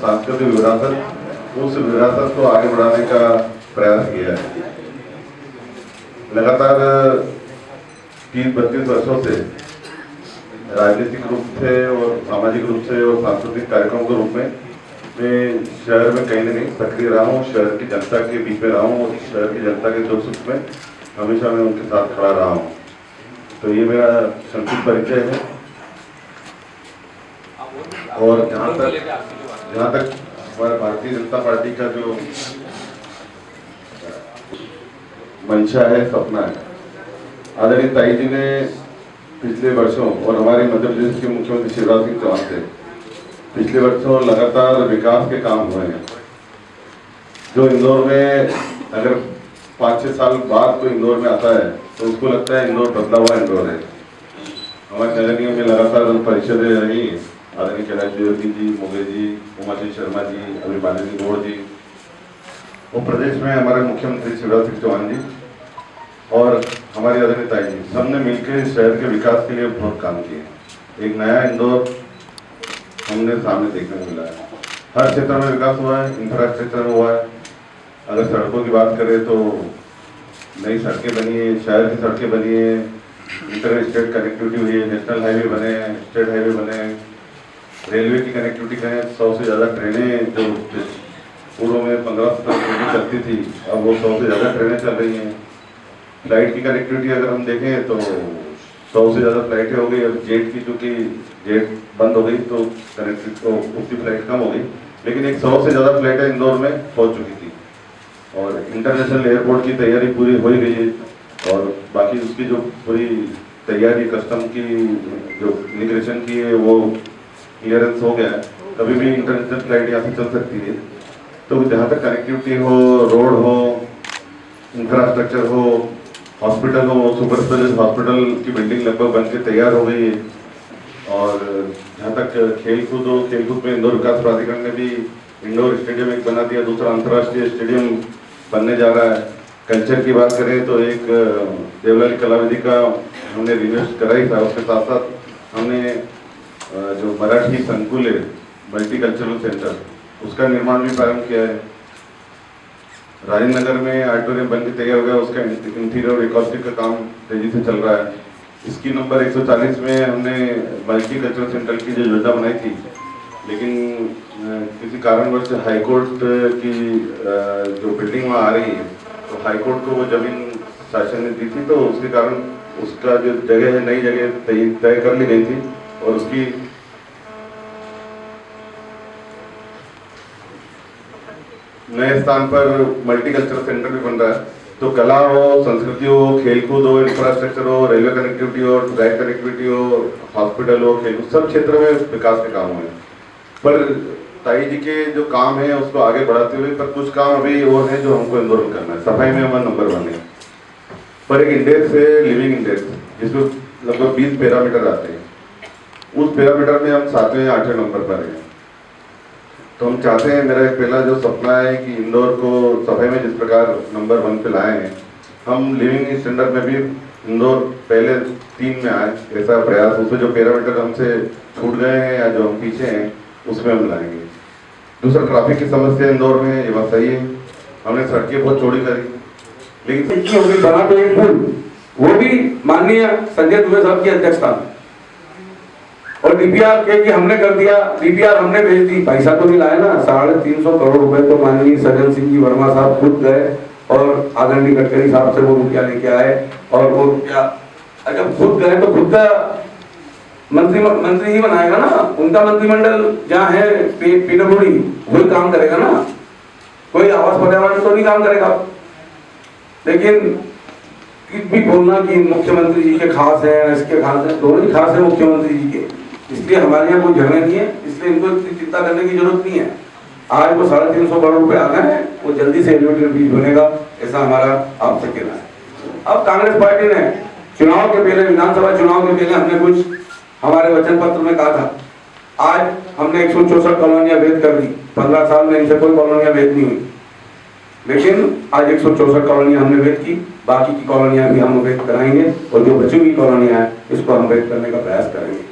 सांस्कृतिक विरासत उस विरासत को आगे बढ़ाने का प्रयास किया है। लगातार तीस बत्तीस वर्षों से राजनीतिक रूप से और सामाजिक रूप से और सांस्कृतिक कार्यक्रम के रूप में मैं शहर में कहीं न कहीं सक्रिय रहा हूँ शहर की जनता के बीच में रहा हूँ और शहर की जनता के दुख सुख में हमेशा मैं उनके साथ खड़ा रहा हूँ। तो ये मेरा संक्षिप्त परिचय है। और जहाँ तक जहाँ तक हमारे भारतीय जनता पार्टी का जो मंशा है, सपना है। आदरणीय ताई जी ने पिछले वर्षों और हमारे मध्य प्रदेश के मुख्यमंत्री शिवराज सिंह चौहान थे पिछले वर्षों लगातार विकास के काम हुए हैं। जो इंदौर में अगर पाँच छः साल बाद कोई इंदौर में आता है तो उसको लगता है इंदौर बदला हुआ इंदौर है। हमारे नगर निगम में लगातार परिषदें रही आदरणीय कैलाश द्विवेदी जी मोगे जी उमाशंकर शर्मा जी, अभी अभिमानी गौड़ जी। और प्रदेश में हमारे मुख्यमंत्री शिवराज सिंह चौहान जी और हमारी आदरणीय ताई जी, सबने मिलकर शहर के विकास के लिए बहुत काम किए। एक नया इंदौर हमने सामने देखने को मिला है। हर क्षेत्र में विकास हुआ है इंफ्रास्ट्रक्चर हुआ है। अगर सड़कों की बात करें तो नई सड़कें बनी है, शहर की सड़कें बनी है इंटर स्टेट कनेक्टिविटी हुई है नेशनल हाईवे बने हैं स्टेट हाईवे बने हैं। रेलवे की कनेक्टिविटी करें, सौ से ज़्यादा ट्रेनें जो पूर्व में पंद्रह सत्रह ट्रेनें चलती थी, अब वो सौ से ज़्यादा ट्रेनें चल रही हैं। फ़्लाइट की कनेक्टिविटी अगर हम देखें तो सौ से ज़्यादा फ्लाइटें हो गई, अब जेट की चूँकि जेट बंद हो गई तो कनेक्टिविटी तो उसकी फ़्लाइट कम हो गई। लेकिन एक सौ से ज़्यादा फ्लाइटें इंदौर में पहुँच चुकी थी। और इंटरनेशनल एयरपोर्ट की तैयारी पूरी हो ही गई है। और बाकी उसकी जो पूरी तैयारी कस्टम की जो इमिग्रेशन की है, वो क्लियरेंस हो गया कभी भी इंटरनेशनल फ़्लाइट यहाँ से चल सकती है। तो जहाँ तक कनेक्टिविटी हो रोड हो इंफ्रास्ट्रक्चर हो हॉस्पिटल हो सुपर स्पेशलिस्ट हॉस्पिटल की बिल्डिंग लगभग बन के तैयार हो गई है। और जहाँ तक खेल कूद हो खेल कूद में इंदौर विकास प्राधिकरण ने भी इंडोर स्टेडियम एक बना दिया, दूसरा अंतर्राष्ट्रीय स्टेडियम बनने जा रहा है। कल्चर की बात करें तो एक, देवलाली कलाविधि का हमने रिन्वेस्ट कराई था। उसके साथ साथ हमने जो मराठी संकुल है मल्टी कल्चरल सेंटर उसका निर्माण भी प्रारंभ किया है। राजेंद्र नगर में ऑडिटोरियम बन के तैयार हो गया, उसका इंटीरियर एकॉस्टिक का काम तेज़ी से चल रहा है। इसकी नंबर 140 में हमने मल्टी कल्चरल सेंटर की जो योजना बनाई थी, लेकिन किसी कारणवश हाईकोर्ट की जो बिल्डिंग वहाँ आ रही है तो हाईकोर्ट को वो ज़मीन शासन ने दी थी तो उसके कारण उसका जो जगह है, नई जगह तय कर ली गई थी। और उसकी नए स्थान पर मल्टीकल्चरल सेंटर भी बन रहा है। तो कला हो, संस्कृति हो, खेलकूद हो इंफ्रास्ट्रक्चर हो रेलवे कनेक्टिविटी हो ड्राइव कनेक्टिविटी हो हॉस्पिटल हो खेल सब क्षेत्रों में विकास के काम हुए। पर ताई जी के जो काम है, उसको आगे बढ़ाते हुए, पर कुछ काम अभी और है जो हमको इंदौर में करना है। सफ़ाई में हमारा नंबर वन है। पर एक इंडेक्स है लिविंग इंडेक्स जिसमें लगभग बीस पैरामीटर आते हैं। उस पैरामीटर में हम सातवें आठवें नंबर पर हैं। तो हम चाहते हैं, मेरा एक पहला जो सपना है कि इंदौर को सफ़ाई में जिस प्रकार नंबर वन पे लाए हैं, हम लिविंग स्टैंडर्ड में भी इंदौर पहले तीन में आए, ऐसा प्रयास उसमें जो पैरामीटर हमसे छूट गए हैं या जो हम पीछे हैं, उसमें हम लाएँगे। दूसरा ट्रैफ़िक की समस्या इंदौर में ये बात सही है। हमने सड़कें बहुत चौड़ी करी, लेकिन बना तो एक पुल वो भी माननीय संजय दुबे साहब की अध्यक्षता में। और डीपीआर के कि हमने कर दिया डीपीआर हमने भेज दी। पैसा तो नहीं लाया ना, साढ़े तीन सौ करोड़ रुपए तो माननीय सज्जन सिंह जी वर्मा साहब खुद गए और आदरणीय गडकरी साहब से वो रुपया लेके आए और वो रुपया जब खुद गए तो खुद का मंत्री मंत्री ही बनाएगा ना। उनका मंत्रिमंडल जहाँ है पीडब्ल्यूडी, वही काम करेगा ना। कोई आवास पर्यावरण तो नहीं काम करेगा। लेकिन भी बोलना कि मुख्यमंत्री जी के खास है, इसके खास है, दोनों ही खास है मुख्यमंत्री जी के। इसलिए हमारे यहाँ कोई झगड़े नहीं है, इसलिए इनको इतनी चिंता करने की ज़रूरत नहीं है। आज वो साढ़े तीन सौ करोड़ रुपए आ गए, वो जल्दी से एलिवेटेड ब्रिज बनेगा, ऐसा हमारा आपसे कहना है। अब कांग्रेस पार्टी ने चुनाव के पहले, विधानसभा चुनाव के पहले हमने कुछ हमारे वचन पत्र में कहा था। आज हमने एक सौ चौसठ कॉलोनियाँ भेद कर दी, पंद्रह साल में इनसे कोई कॉलोनियाँ भेद नहीं हुई। लेकिन आज एक सौ चौसठ कॉलोनियाँ हमने भेद की, बाकी की कॉलोनियाँ भी हम भेद कराएँगे और जो बची हुई कॉलोनियाँ हैं इसको हम भेद करने का प्रयास करेंगे।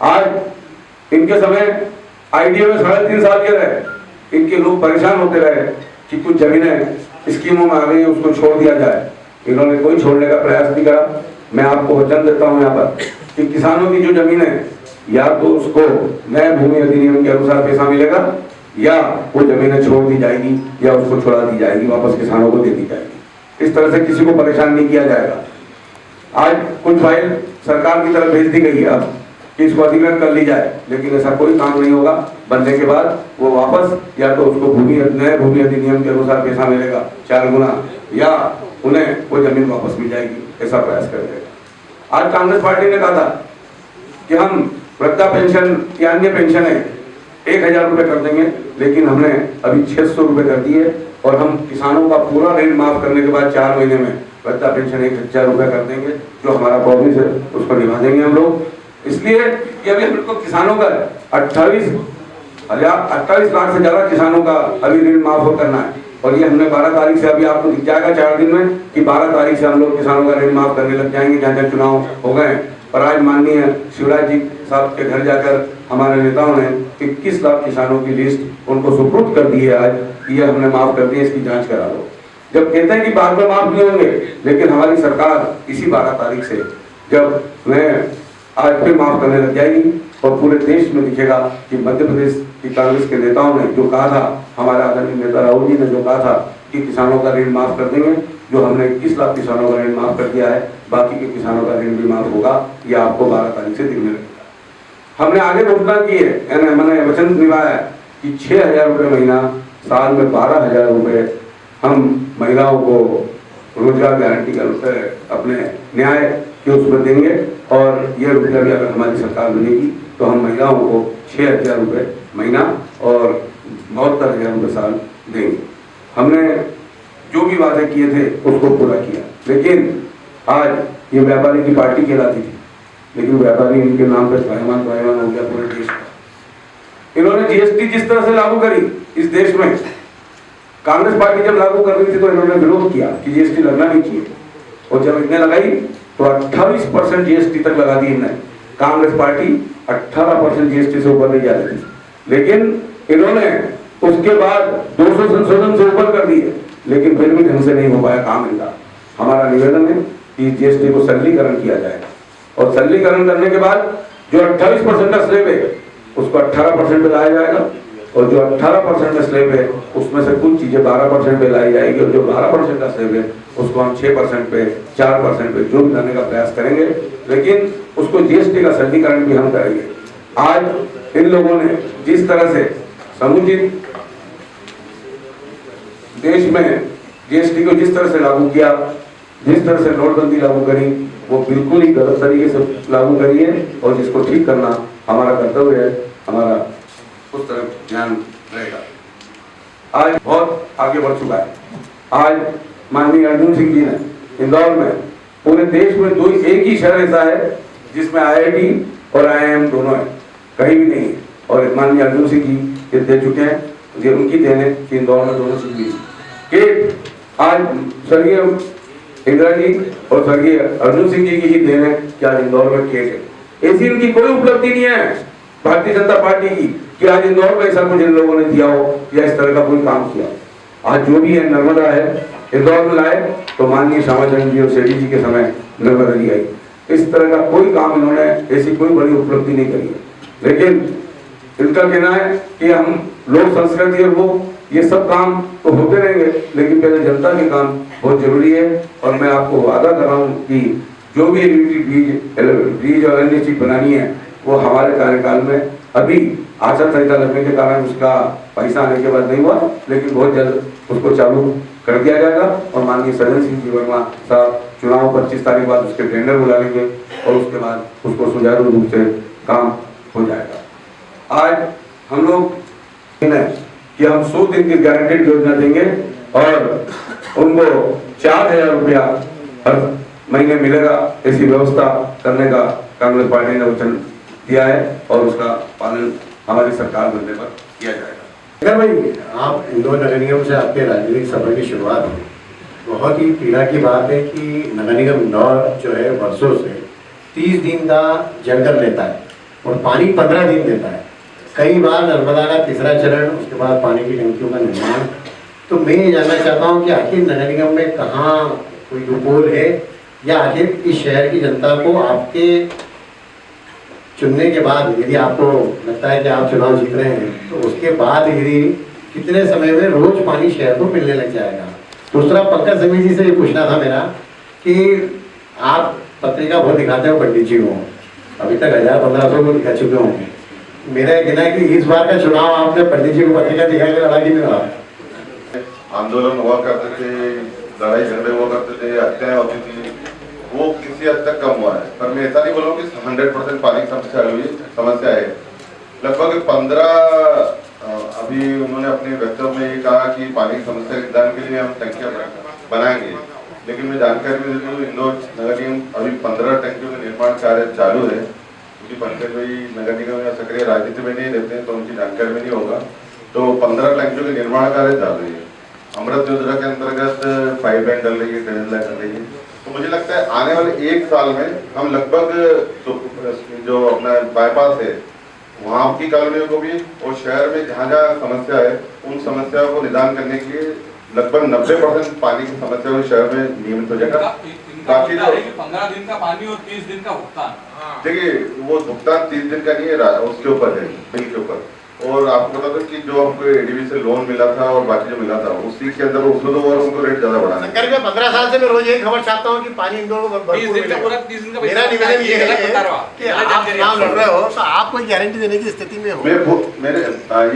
आज इनके समय आईडीए में साढ़े तीन साल के रहे। इनके लोग परेशान होते रहे कि कुछ जमीनें स्कीमों में आ गई, उसको छोड़ दिया जाए। इन्होंने कोई छोड़ने का प्रयास नहीं करा। मैं आपको वचन देता हूँ यहाँ पर कि किसानों की जो ज़मीन है या तो उसको नए भूमि अधिनियम के अनुसार पैसा मिलेगा, या वो जमीनें छोड़ दी जाएगी, या उसको छोड़ा दी जाएगी, वापस किसानों को दे दी जाएगी। इस तरह से किसी को परेशान नहीं किया जाएगा। आज कुछ फ़ाइल सरकार की तरफ़ भेज दी गई है अब। कि इसको अधिग्रहण कर ली जाए। लेकिन ऐसा कोई काम नहीं होगा। बनने के बाद वो वापस या तो उसको भूमि, नए भूमि अधिनियम के अनुसार पैसा मिलेगा, चार गुना, या उन्हें वो ज़मीन वापस मिल जाएगी। ऐसा प्रयास करेगा आज कांग्रेस पार्टी ने कहा था कि हम वृद्धा पेंशन या अन्य पेंशन है, एक हज़ार रुपये कर देंगे, लेकिन हमने अभी छह सौ रुपये कर दिए और हम किसानों का पूरा ऋण माफ़ करने के बाद चार महीने में वृद्धा पेंशन एक हज़ार रुपये कर देंगे, जो हमारा प्रॉमिस है, उसको निभा देंगे हम लोग। इसलिए कि अभी हम लोग किसानों का अट्ठाईस हज़ार अट्ठाईस लाख से ज़्यादा किसानों का अभी ऋण माफ़ हो करना है। और ये हमने 12 तारीख से अभी आपको दिख जाएगा चार दिन में कि 12 तारीख से हम लोग किसानों का ऋण माफ़ करने लग जाएँगे, जहाँ जहाँ चुनाव हो गए और आज माननीय शिवराज जी साहब के घर जाकर हमारे नेताओं ने इक्कीस लाख किसानों की लिस्ट उनको सुपुर्द कर दी है आज कि ये हमने माफ़ कर दी इसकी जाँच करा लो। जब कहते हैं कि बाद में माफ़ नहीं होंगे, लेकिन हमारी सरकार इसी बारह तारीख से, जब मैं आज फिर माफ़ करने लग जाएगी और पूरे देश में दिखेगा कि मध्य प्रदेश की कांग्रेस के नेताओं ने जो कहा था, हमारे आदरणीय नेता राहुल जी ने जो कहा था कि किसानों का ऋण माफ़ कर देंगे, जो हमने इक्कीस लाख किसानों का ऋण माफ़ कर दिया है, बाकी के किसानों का ऋण भी माफ़ होगा यह आपको बारह तारीख से दिखने लगेगा। हमने आगे घोषणा की है मैंने वचन निभाया कि छह हज़ार रुपये महीना, साल में बारह हज़ार रुपये हम महिलाओं को रोज़गार गारंटी का अपने न्याय के उसमें देंगे और ये रुपया भी अगर हमारी सरकार बनेगी तो हम महिलाओं को छः हज़ार रुपये महीना और बहत्तर हज़ार रुपये साल देंगे। हमने जो भी वादे किए थे, उसको पूरा किया। लेकिन आज ये व्यापारी की पार्टी कहलाती थी, लेकिन व्यापारी इनके नाम पर स्वाभिमान स्वाभिमान हो गया पूरे देश का। इन्होंने जीएसटी जिस तरह से लागू करी, इस देश में, कांग्रेस पार्टी जब लागू कर रही थी तो इन्होंने विरोध किया कि जीएसटी लगना नहीं चाहिए। और जब इतने लगाई तो 28 परसेंट जीएसटी तक लगा दी इन्होंने कांग्रेस पार्टी 18 परसेंट जीएसटी से ऊपर नहीं जा रही थी। लेकिन इन्होंने उसके बाद 200 संशोधन से ऊपर कर दिए। लेकिन फिर भी ढंग से नहीं हो पाया काम इनका। हमारा निवेदन है कि जीएसटी को सरलीकरण किया जाए। और सरलीकरण करने के बाद जो 28 परसेंट का स्लेब है, उसको 18 परसेंट लाया जाएगा। और जो 18 परसेंट का स्लेब है, उसमें से कुछ चीज़ें 12 परसेंट पे लाई जाएगी और जो 12 परसेंट का स्लेब है, उसको हम 6 परसेंट पे 4 परसेंट पे जो भी लाने का प्रयास करेंगे। लेकिन उसको जीएसटी का सरलीकरण भी हम करेंगे। आज इन लोगों ने जिस तरह से समुचित देश में जीएसटी को जिस तरह से लागू किया, जिस तरह से नोटबंदी लागू करी, वो बिल्कुल ही गलत तरीके से लागू करी है और जिसको ठीक करना हमारा कर्तव्य है, हमारा उस तरफ़ ध्यान रहेगा। आज बहुत आगे बढ़ चुका है। आज माननीय अर्जुन सिंह जी ने इंदौर में पूरे देश में दो एक ही शहर ऐसा है जिसमें आईआईटी और आईआईएम दोनों है। कहीं भी नहीं और माननीय अर्जुन सिंह जी ये दे चुके हैं। ये उनकी देन है कि इंदौर में दोनों चीज़ मिली कि आज स्वर्गीय इंदिरा जी और स्वर्गीय अर्जुन सिंह जी की ही देन है कि आज इंदौर में केट है। ऐसी इनकी कोई उपलब्धि नहीं है। भारतीय जनता पार्टी की कि आज इंदौर में ऐसा कुछ इन लोगों ने दिया हो या इस तरह का कोई काम किया आज जो भी है, नर्मदा है, इंदौर में लाए तो माननीय श्यामाचरण जी और सेठी जी के समय नर्मदा जी आई। इस तरह का कोई काम इन्होंने, ऐसी कोई बड़ी उपलब्धि नहीं करी है। लेकिन इनका कहना है कि हम लोक संस्कृति और वो, ये सब काम तो होते रहेंगे, लेकिन पहले जनता के काम बहुत ज़रूरी है। और मैं आपको वादा कर रहा हूँ कि जो भी बीज और अन्य चीज़ बनानी है, वो हमारे कार्यकाल में अभी आचार संहिता लगने के कारण उसका पैसा आने के बाद नहीं हुआ, लेकिन बहुत जल्द उसको चालू कर दिया जाएगा और माननीय सज्जन सिंह जी वर्मा साहब चुनाव पच्चीस तारीख बाद उसके टेंडर बुला लेंगे और उसके बाद उसको सुचारू रूप से काम हो जाएगा। आज हम लोग कि हम सौ दिन की गारंटेड योजना देंगे और उनको चार हज़ार रुपया हर महीने मिलेगा, ऐसी व्यवस्था करने का कांग्रेस पार्टी ने वचन दिया है और उसका पालन हमारी सरकार बनने पर किया जाएगा। अगर भाई, आप इंदौर नगर निगम से आपके राजनीतिक सफ़र की शुरुआत हुई, बहुत ही पीड़ा की बात है कि नगर निगम इंदौर जो है, वर्षों से तीस दिन का जंगल लेता है और पानी पंद्रह दिन देता है। कई बार नर्मदा का तीसरा चरण, उसके बाद पानी की टंकियों का निर्माण। तो मैं ये जानना चाहता हूँ कि आखिर नगर निगम में कहाँ कोई लूपोल है या आखिर इस शहर की जनता को आपके चुनने के बाद यदि आपको लगता है कि आप चुनाव जीत रहे हैं तो उसके बाद यदि कितने समय में रोज पानी शहर को मिलने लग जाएगा? दूसरा, पंकज समी जी से ये पूछना था मेरा कि आप पत्रिका बहुत दिखाते हो, पंडित जी को। अभी तक हज़ार पंद्रह सौ को दिखा चुके होंगे। मेरा कहना है कि इस बार का चुनाव आपने पंडित जी को पत्रिका दिखा के लड़ा कि नहीं लड़ा? आंदोलन हुआ करते थे, लड़ाई झगड़े हुआ करते थे, हत्याएँ होती थी। वो किसी हद तक कम हुआ है। पर मैं ऐसा नहीं बोलूँ कि हंड्रेड परसेंट पानी की समस्या हुई समस्या है लगभग पंद्रह अभी उन्होंने अपने वक्तव्य में ये कहा कि पानी की समस्या के निदान के लिए हम टंकियाँ बनाएँगे। लेकिन मैं जानकारी भी देती हूँ इंदौर नगर निगम अभी पंद्रह टंकियों का निर्माण कार्य चालू है। क्योंकि पंकज भाई नगर निगम या सक्रिय राजनीति में नहीं रहते हैं तो उनकी जानकारी में नहीं होगा। तो पंद्रह टंकियों के निर्माण कार्य चालू है। अमृत योजना के अंतर्गत पाइप लाइन डल रही है लाइन डल रही है। तो मुझे लगता है आने वाले एक साल में हम लगभग जो, जो अपना बाईपास है वहाँ की कॉलोनियों को भी और शहर में जहाँ जहाँ समस्या है उन समस्याओं को निदान करने के लिए लगभग नब्बे परसेंट पानी की समस्या शहर में नियमित हो जाएगा। बाकी जो पंद्रह दिन का पानी और तीस दिन का भुगतान। देखिए वो भुगतान तीस दिन का नहीं है उसके ऊपर है बिल के ऊपर। और आपको बता दो कि जो हमको एडीबी से लोन मिला था और बाकी जो मिला था उसी के अंदर उसमें तो और उनको रेट ज़्यादा बढ़ाना है शंकर पंद्रह साल से मैं रोज यही खबर चाहता हूँ कि पानी को का दिन का मेरा निवेदन ये है। कि आप चुनाव लड़ रहे हो तो आप कोई गारंटी देने की स्थिति में हो। मैं मेरे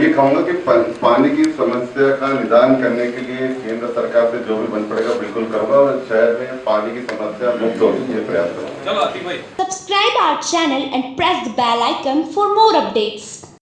ये कहूँगा कि पानी की समस्या का निदान करने के लिए केंद्र सरकार से जो भी बन पड़ेगा बिल्कुल करूँगा और शहर में पानी की समस्या मुक्त होगी ये प्रयास करूँगा। चलो अति भाई। Subscribe our channel and press the bell icon for more updates.